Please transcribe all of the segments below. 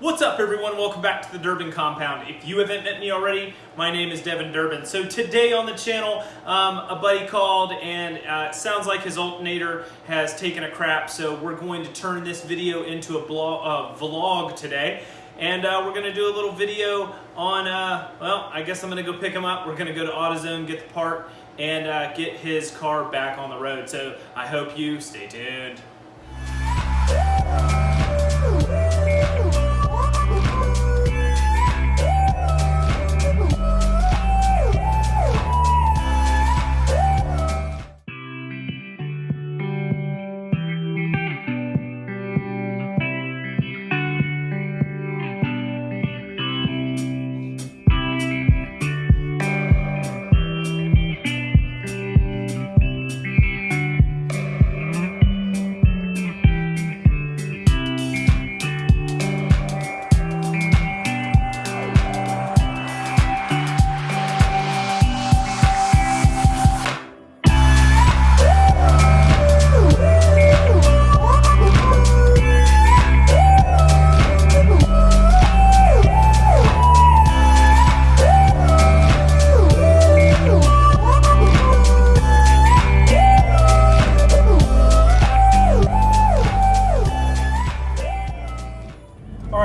What's up everyone? Welcome back to the Durbin Compound. If you haven't met me already, my name is Devin Durbin. So today on the channel, um, a buddy called and uh, sounds like his alternator has taken a crap. So we're going to turn this video into a blog, uh, vlog today. And uh, we're gonna do a little video on, uh, well, I guess I'm gonna go pick him up. We're gonna go to AutoZone, get the part, and uh, get his car back on the road. So I hope you stay tuned.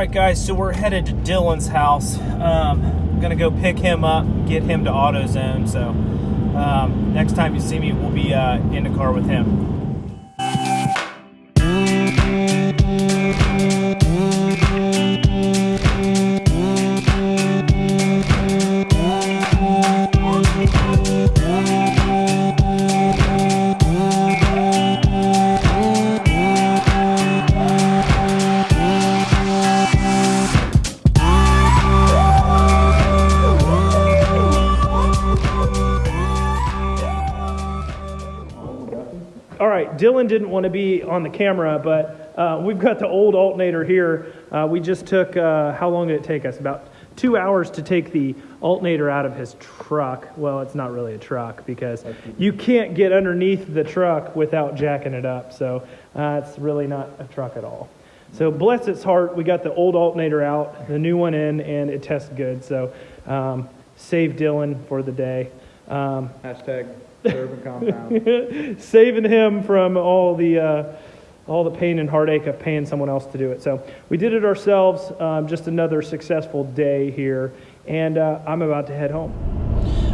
Right, guys, so we're headed to Dylan's house. Um, I'm gonna go pick him up, get him to AutoZone. So um, next time you see me, we'll be uh, in the car with him. All right, Dylan didn't want to be on the camera, but uh, we've got the old alternator here. Uh, we just took, uh, how long did it take us? About two hours to take the alternator out of his truck. Well, it's not really a truck because you can't get underneath the truck without jacking it up. So uh, it's really not a truck at all. So bless its heart, we got the old alternator out, the new one in, and it tests good. So um, save Dylan for the day. Um, Hashtag Durbin compound. saving him from all the uh, all the pain and heartache of paying someone else to do it. So we did it ourselves. Um, just another successful day here, and uh, I'm about to head home.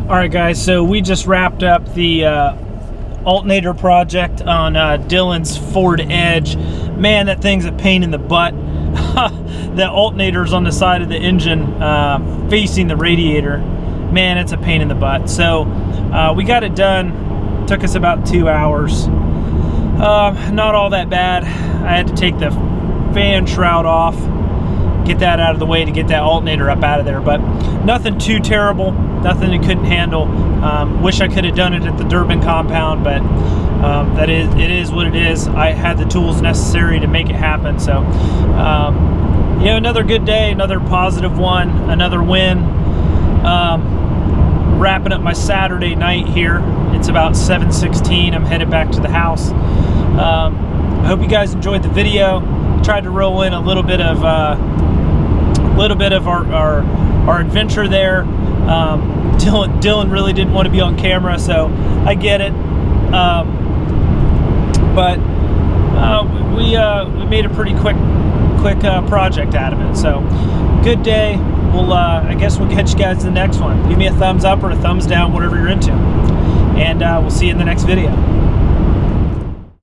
All right, guys. So we just wrapped up the uh, alternator project on uh, Dylan's Ford Edge. Man, that thing's a pain in the butt. the alternator's on the side of the engine uh, facing the radiator. Man, it's a pain in the butt. So uh, we got it done. Took us about two hours. Uh, not all that bad. I had to take the fan shroud off, get that out of the way to get that alternator up out of there. But nothing too terrible. Nothing it couldn't handle. Um, wish I could have done it at the Durbin compound, but um, that is it is what it is. I had the tools necessary to make it happen. So, um, you know, another good day, another positive one, another win. Um, wrapping up my Saturday night here. It's about 7:16. I'm headed back to the house. Um, I hope you guys enjoyed the video. I Tried to roll in a little bit of a uh, little bit of our our, our adventure there. Um, Dylan Dylan really didn't want to be on camera, so I get it. Um, but uh, we uh, we made a pretty quick quick uh, project out of it. So good day. We'll uh, I guess we'll catch you guys in the next one. Give me a thumbs up or a thumbs down, whatever you're into, and uh, we'll see you in the next video.